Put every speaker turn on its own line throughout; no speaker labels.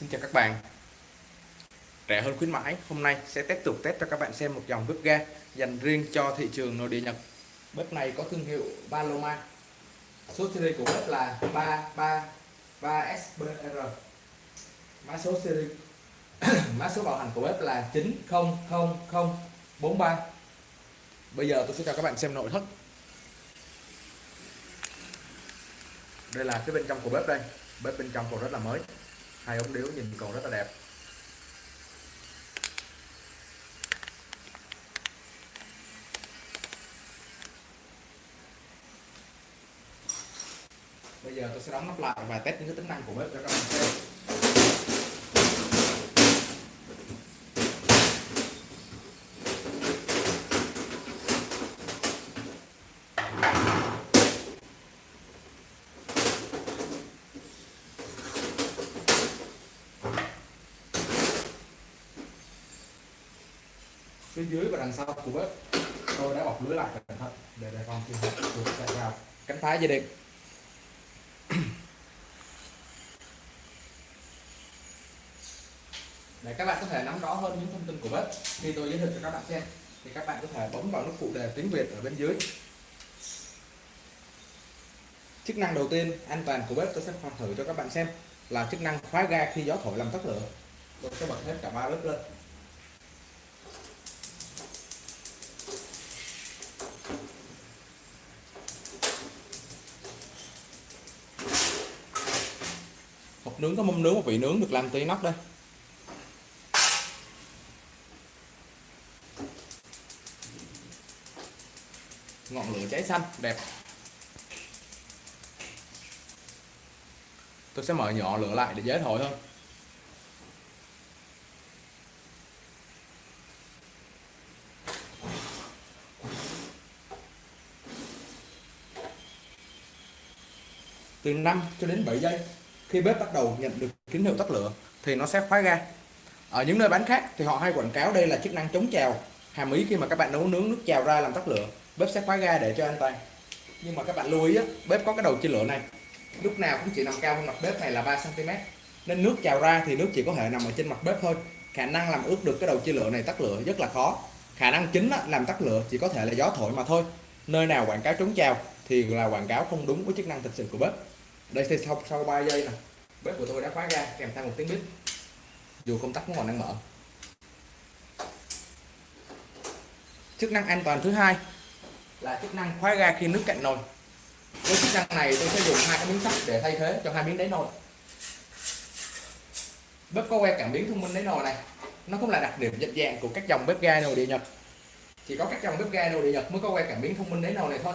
Xin chào các bạn. Rẻ hơn khuyến mãi, Hôm nay sẽ tiếp tục test cho các bạn xem một dòng bếp ga dành riêng cho thị trường nội địa Nhật. Bếp này có thương hiệu Paloma. Số series của bếp là 333SBR Mã số series, Mã số bảo hành của bếp là 9000043 Bây giờ tôi sẽ cho các bạn xem nội thất. Đây là cái bên trong của bếp đây. Bếp bên trong còn rất là mới hai ống điếu nhìn còn rất là đẹp. Bây giờ tôi sẽ đóng nắp lại và test những cái tính năng của bếp cho các bạn xem. Phía dưới và đằng sau của bếp, tôi đã bọc lưới lại cẩn thận để đề phòng trường hợp chuột chạy vào. Cánh thái dây điện để các bạn có thể nắm rõ hơn những thông tin của bếp khi tôi giới thiệu cho các bạn xem. Thì các bạn có thể bấm vào nút phụ đề tiếng Việt ở bên dưới. Chức năng đầu tiên an toàn của bếp, tôi sẽ thử cho các bạn xem là chức năng khóa ga khi gió thổi làm tắt lửa. Tôi sẽ bật hết cả ba bếp lên. Hộp nướng, có mâm nướng, một vị nướng được làm từ inox đây. Ngọn lửa cháy xanh, đẹp. Tôi sẽ mở nhỏ lửa lại để dễ thổi hơn. Từ 5 cho đến 7 giây khi bếp bắt đầu nhận được tín hiệu tắt lửa thì nó sẽ khóa ga. Ở những nơi bán khác thì họ hay quảng cáo đây là chức năng chống trào hàm ý khi mà các bạn nấu nướng nước trào ra làm tắt lửa bếp sẽ khóa ga để cho an toàn. Nhưng mà các bạn lưu ý á, bếp có cái đầu chia lửa này lúc nào cũng chỉ nằm cao hơn mặt bếp này là 3 cm nên nước trào ra thì nước chỉ có thể nằm ở trên mặt bếp thôi. Khả năng làm ướt được cái đầu chia lửa này tắt lửa rất là khó. Khả năng chính á, làm tắt lửa chỉ có thể là gió thổi mà thôi. Nơi nào quảng cáo chống trào thì là quảng cáo không đúng với chức năng thực sự của bếp đây, thì sau sau 3 giây nè, bếp của tôi đã khóa ra, kèm theo một tiếng bếp. Dù công tắc vẫn còn đang mở. Chức năng an toàn thứ hai là chức năng khóa ga khi nước cạn nồi. Với chức năng này, tôi sẽ dùng hai cái miếng sắt để thay thế cho hai miếng đáy nồi. Bếp có que cảm biến thông minh đáy nồi này. Nó cũng là đặc điểm nhận dạng của các dòng bếp ga nồi địa nhật. Chỉ có các dòng bếp ga nồi địa nhật mới có que cảm biến thông minh đáy nồi này thôi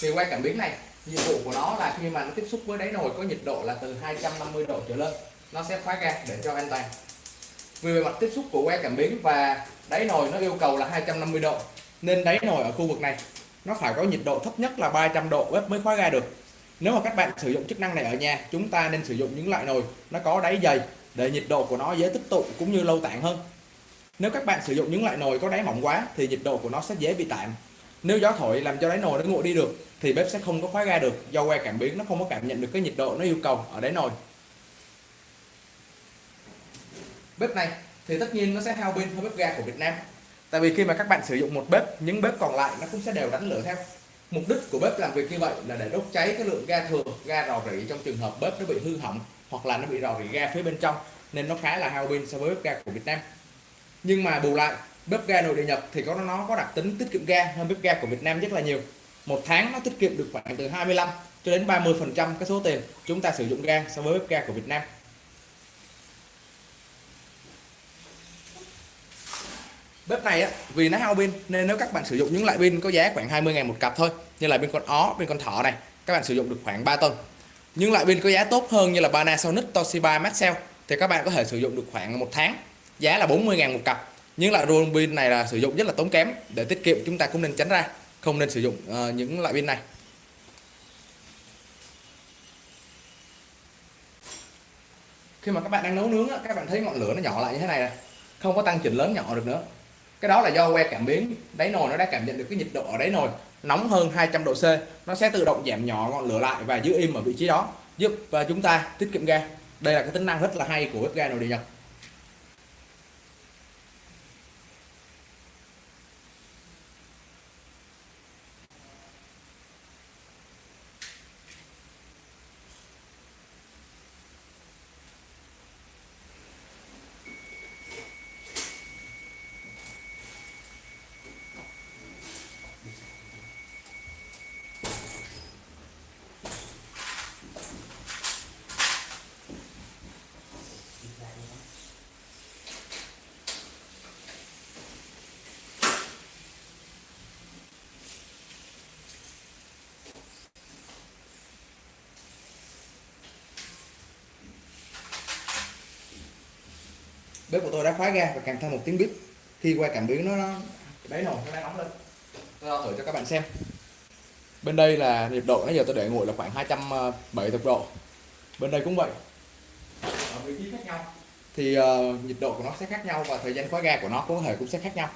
thì quay cảm biến này, nhiệm vụ của nó là khi mà nó tiếp xúc với đáy nồi có nhiệt độ là từ 250 độ trở lên, nó sẽ khóa ga để cho an toàn. Vì bề mặt tiếp xúc của que cảm biến và đáy nồi nó yêu cầu là 250 độ, nên đáy nồi ở khu vực này, nó phải có nhiệt độ thấp nhất là 300 độ bếp mới khóa ga được. Nếu mà các bạn sử dụng chức năng này ở nhà, chúng ta nên sử dụng những loại nồi nó có đáy dày để nhiệt độ của nó dễ tích tụ cũng như lâu tản hơn. Nếu các bạn sử dụng những loại nồi có đáy mỏng quá thì nhiệt độ của nó sẽ dễ bị tản nếu gió thổi làm cho đáy nồi nó nguội đi được thì bếp sẽ không có khóa ga được. Do que cảm biến nó không có cảm nhận được cái nhiệt độ nó yêu cầu ở đáy nồi. Bếp này thì tất nhiên nó sẽ hao pin hơn bếp ga của Việt Nam. Tại vì khi mà các bạn sử dụng một bếp những bếp còn lại nó cũng sẽ đều đánh lửa theo. Mục đích của bếp làm việc như vậy là để đốt cháy cái lượng ga thừa ga rò rỉ trong trường hợp bếp nó bị hư hỏng hoặc là nó bị rò rỉ ga phía bên trong nên nó khá là hao pin so với bếp ga của Việt Nam. Nhưng mà bù lại bếp ga nội địa Nhật thì có, nó có đặc tính tiết kiệm ga hơn bếp ga của Việt Nam rất là nhiều. Một tháng nó tiết kiệm được khoảng từ 25 cho đến 30 phần trăm cái số tiền chúng ta sử dụng ga so với bếp ga của Việt Nam. Bếp này á, vì nó hao pin nên nếu các bạn sử dụng những loại pin có giá khoảng 20 ngàn một cặp thôi, như là pin con ó, pin con thỏ này, các bạn sử dụng được khoảng 3 tuần. Những loại pin có giá tốt hơn như là Panasonic, Toshiba, Maxell thì các bạn có thể sử dụng được khoảng một tháng, giá là 40 ngàn một cặp những loại roll pin này là sử dụng rất là tốn kém. Để tiết kiệm chúng ta cũng nên tránh ra. Không nên sử dụng uh, những loại pin này. Khi mà các bạn đang nấu nướng các bạn thấy ngọn lửa nó nhỏ lại như thế này, không có tăng chỉnh lớn nhỏ được nữa. Cái đó là do que cảm biến. Đáy nồi nó đã cảm nhận được cái nhiệt độ ở đáy nồi nóng hơn 200 độ C. Nó sẽ tự động giảm nhỏ ngọn lửa lại và giữ im ở vị trí đó giúp và chúng ta tiết kiệm ga. Đây là cái tính năng rất là hay của bếp ga nồi điện Nhật. Bếp của tôi đã khóa ga và kèm theo một tiếng bếp. Khi qua cảm biến nó, nó đáy nồi nó đang nóng lên. Tôi thử cho các bạn xem. Bên đây là nhiệt độ nãy giờ tôi để nguội là khoảng 270 độ. Bên đây cũng vậy. Ở vị trí khác nhau. Thì uh, nhiệt độ của nó sẽ khác nhau và thời gian khóa ga của nó cũng có thể cũng sẽ khác nhau.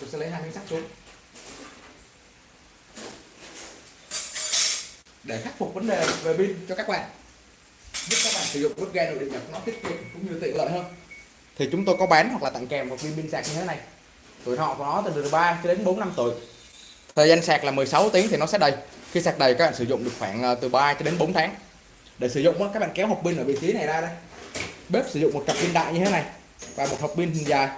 Tôi sẽ lấy hai miếng sắt xuống. Để khắc phục vấn đề về pin cho các bạn giúp các bạn sử dụng bếp ga nội địa nhập nó tiết kiệm cũng như tiện lợi hơn. Thì chúng tôi có bán hoặc là tặng kèm một viên pin sạc như thế này. Tuổi thọ của nó từ 3 cho đến 4 năm tuổi. Thời gian sạc là 16 tiếng thì nó sẽ đầy. Khi sạc đầy, các bạn sử dụng được khoảng ờ, từ 3 cho đến 4 tháng. Để sử dụng các bạn kéo hộp pin ở vị trí này ra đây. Bếp sử dụng một cặp pin đại như thế này và một hộp pin dài.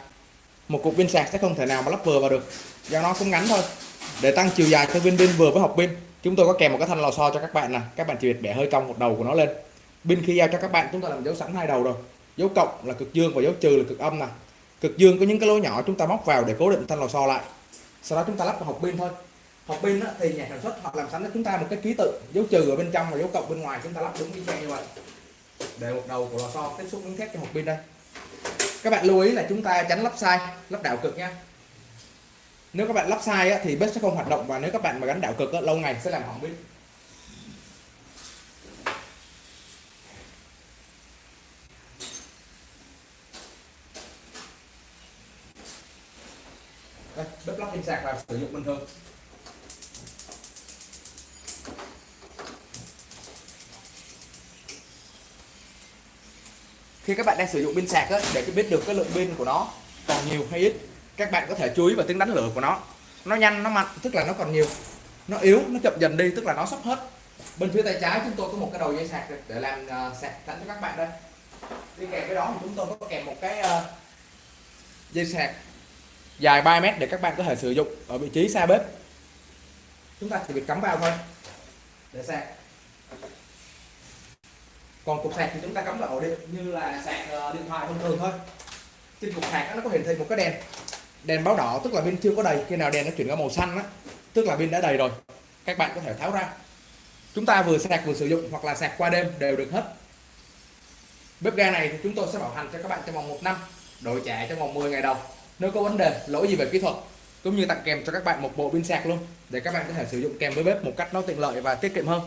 Một cục pin sạc sẽ không thể nào mà lắp vừa vào được. Do nó cũng ngắn thôi. Để tăng chiều dài cho viên pin vừa với hộp pin, chúng tôi có kèm một cái thanh lò xo cho các bạn nè. Các bạn chỉ việc bẻ hơi cong một đầu của nó lên pin khi giao cho các bạn chúng ta làm dấu sẵn hai đầu rồi. Dấu cộng là cực dương và dấu trừ là cực âm này cực dương có những cái lỗ nhỏ chúng ta móc vào để cố định thanh lò xo lại. Sau đó chúng ta lắp vào hộp pin thôi. Hộp pin thì nhà sản xuất họ làm sẵn cho chúng ta một cái ký tự, dấu trừ ở bên trong và dấu cộng bên ngoài, chúng ta lắp đúng y chang như vậy. Để một đầu của lò xo tiếp xúc miếng thép cho hộp pin đây. Các bạn lưu ý là chúng ta tránh lắp sai, lắp đảo cực nha nếu các bạn lắp sai thì bếp sẽ không hoạt động và nếu các bạn mà gắn đảo cực lâu ngày sẽ làm hỏng pin Đây, bếp lắp pin sạc vào sử dụng bình thường. Khi các bạn đang sử dụng pin sạc á, để biết được cái lượng pin của nó còn nhiều hay ít các bạn có thể chú ý vào tiếng đánh lửa của nó. Nó nhanh nó mạnh tức là nó còn nhiều. Nó yếu nó chậm dần đi tức là nó sắp hết. Bên phía tay trái chúng tôi có một cái đầu dây sạc để làm uh, sạc sẵn cho các bạn đây. Đi kèm với đó thì chúng tôi có kèm một cái uh, dây sạc dài 3 mét để các bạn có thể sử dụng ở vị trí xa bếp. Chúng ta chỉ việc cắm vào thôi, để sạc. Còn cục sạc thì chúng ta cắm vào ổ điện như là sạc ờ, điện thoại thông thường thôi. Trên cục sạc nó có hiển thị một cái đèn đèn báo đỏ, tức là pin chưa có đầy. Khi nào đèn nó chuyển qua màu xanh á, tức là pin đã đầy rồi, các bạn có thể tháo ra. Chúng ta vừa sạc vừa sử dụng, hoặc là sạc qua đêm đều được hết. Bếp ga này thì chúng tôi sẽ bảo hành cho các bạn trong vòng một năm, đổi trả trong vòng 10 ngày đầu nếu có vấn đề lỗi gì về kỹ thuật, cũng như tặng kèm cho các bạn một bộ pin sạc luôn, để các bạn có thể sử dụng kèm với bếp một cách nó tiện lợi và tiết kiệm hơn.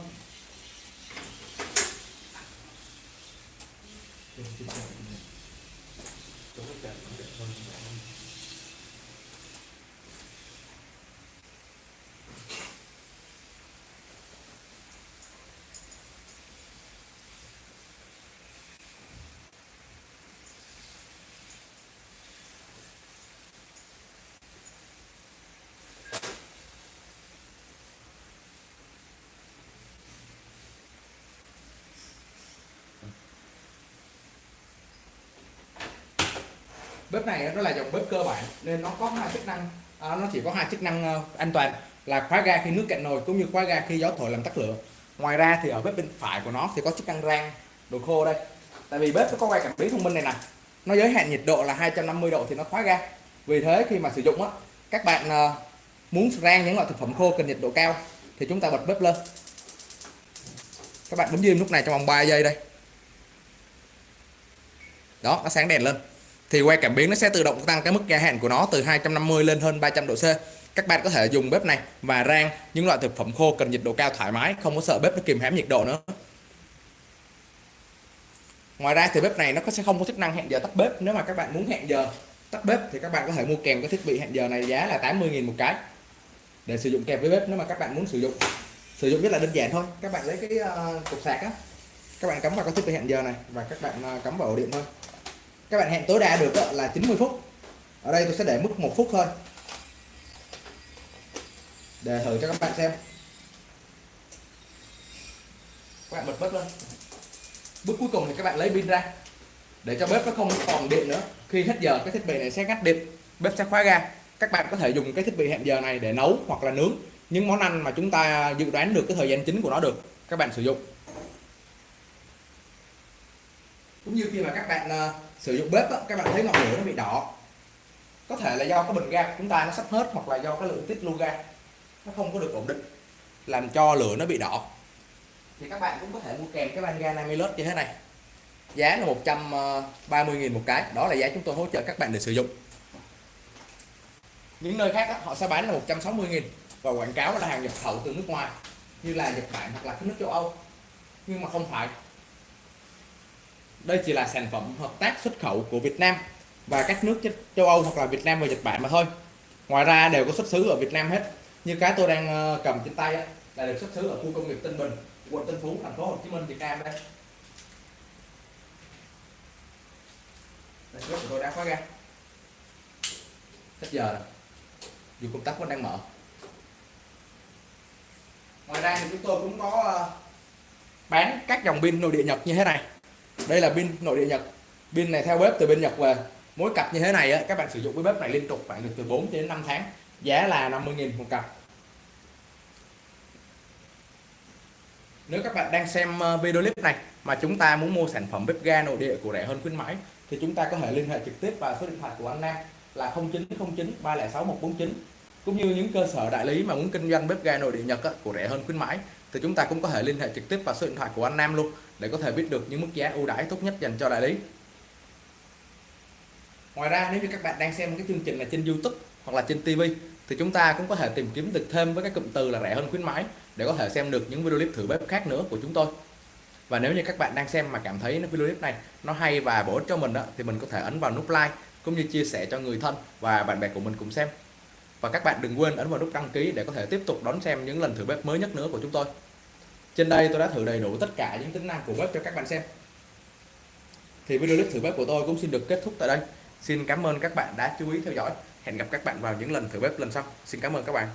Bếp này nó là dòng bếp cơ bản nên nó có hai chức năng. À, nó chỉ có hai chức năng uh, an toàn là khóa ga khi nước cạn nồi cũng như khóa ga khi gió thổi làm tắt lửa. Ngoài ra thì ở bếp bên phải của nó thì có chức năng rang đồ khô đây. Tại vì bếp nó có quay cảm biến thông minh này nè. Nó giới hạn nhiệt độ là 250 độ thì nó khóa ga. Vì thế khi mà sử dụng á các bạn uh, muốn rang những loại thực phẩm khô cần nhiệt độ cao thì chúng ta bật bếp lên. Các bạn bấm diêm lúc này trong vòng 3 giây đây. Đó nó sáng đèn lên thì quay cảm biến nó sẽ tự động tăng cái mức gia hạn của nó từ 250 lên hơn 300 độ C. Các bạn có thể dùng bếp này và rang những loại thực phẩm khô cần nhiệt độ cao thoải mái không có sợ bếp nó kìm hãm nhiệt độ nữa. Ngoài ra thì bếp này nó sẽ không có chức năng hẹn giờ tắt bếp. Nếu mà các bạn muốn hẹn giờ tắt bếp thì các bạn có thể mua kèm cái thiết bị hẹn giờ này giá là 80.000 một cái để sử dụng kèm với bếp nếu mà các bạn muốn sử dụng. Sử dụng rất là đơn giản thôi. Các bạn lấy cái uh, cục sạc á các bạn cắm vào cái thiết bị hẹn giờ này và các bạn ờ, cắm vào ổ điện thôi các bạn hẹn tối đa được là 90 phút. Ở đây tôi sẽ để mức một phút thôi. Để thử cho các bạn xem. Các bạn bật bếp lên. Bước cuối cùng thì các bạn lấy pin ra. Để cho bếp nó không còn điện nữa. Khi hết giờ, cái thiết bị này sẽ ngắt điện. Bếp sẽ khóa ga. Các bạn có thể dùng cái thiết bị hẹn giờ này để nấu hoặc là nướng những món ăn mà chúng ta dự đoán được cái thời gian chính của nó được. Các bạn sử dụng cũng như khi mà các bạn uh, sử dụng bếp đó, các bạn thấy ngọn lửa nó bị đỏ. Có thể là do cái bình ga của chúng ta nó sắp hết hoặc là do cái lượng tích lưu ga nó không có được ổn định làm cho lửa nó bị đỏ. Thì các bạn cũng có thể mua kèm cái van ga 50 lốt như thế này. Giá là 130.000 ờ, một cái. Đó là giá chúng tôi hỗ trợ các bạn để sử dụng. Những nơi khác đó, họ sẽ bán là 160.000 và quảng cáo là hàng nhập khẩu từ nước ngoài như là Nhật Bản hoặc là các nước châu Âu. Nhưng mà không phải đây chỉ là sản phẩm hợp tác xuất khẩu của Việt Nam và các nước châu Âu hoặc là Việt Nam và Nhật Bản mà thôi. Ngoài ra đều có xuất xứ ở Việt Nam hết. Như cái tôi đang ờ, cầm trên tay là được xuất xứ ở khu công nghiệp Tân Bình, quận Tân Phú, thành phố Hồ Chí Minh, Việt Nam đây. Đây của tôi đã khóa ra. Hết giờ rồi. Dù công tắc vẫn đang mở. Ngoài ra thì chúng tôi cũng có ờ, bán các dòng pin nội địa Nhật như thế này đây là pin nội địa Nhật. Pin này theo bếp từ bên Nhật về. Mỗi cặp như thế này á, các bạn sử dụng cái bếp này liên tục bạn được từ 4 đến 5 tháng. Giá là 50.000 một cặp. Nếu các bạn đang xem ờ, video clip này mà chúng ta muốn mua sản phẩm bếp ga nội địa của rẻ hơn khuyến mãi thì chúng ta có thể liên hệ trực tiếp vào số điện thoại của anh Nam là 0909 306 149 cũng như những cơ sở đại lý mà muốn kinh doanh bếp ga nội địa Nhật á, của rẻ hơn khuyến mãi thì chúng ta cũng có thể liên hệ trực tiếp vào số điện thoại của anh Nam luôn để có thể biết được những mức giá ưu đãi tốt nhất dành cho đại lý. Ngoài ra nếu như các bạn đang xem cái chương trình là trên YouTube hoặc là trên TV thì chúng ta cũng có thể tìm kiếm được thêm với các cụm từ là rẻ hơn khuyến mãi để có thể xem được những video clip thử bếp khác nữa của chúng tôi. Và nếu như các bạn đang xem mà cảm thấy video clip này nó hay và bổ ích cho mình đó, thì mình có thể ấn vào nút like cũng như chia sẻ cho người thân và bạn bè của mình cùng xem và các bạn đừng quên ấn vào nút đăng ký để có thể tiếp tục đón xem những lần thử bếp mới nhất nữa của chúng tôi. Trên đây tôi đã thử đầy đủ tất cả những tính năng của bếp cho các bạn xem. Thì video clip thử bếp của tôi cũng xin được kết thúc tại đây. Xin cảm ơn các bạn đã chú ý theo dõi. Hẹn gặp các bạn vào những lần thử bếp lần sau. Xin cảm ơn các bạn.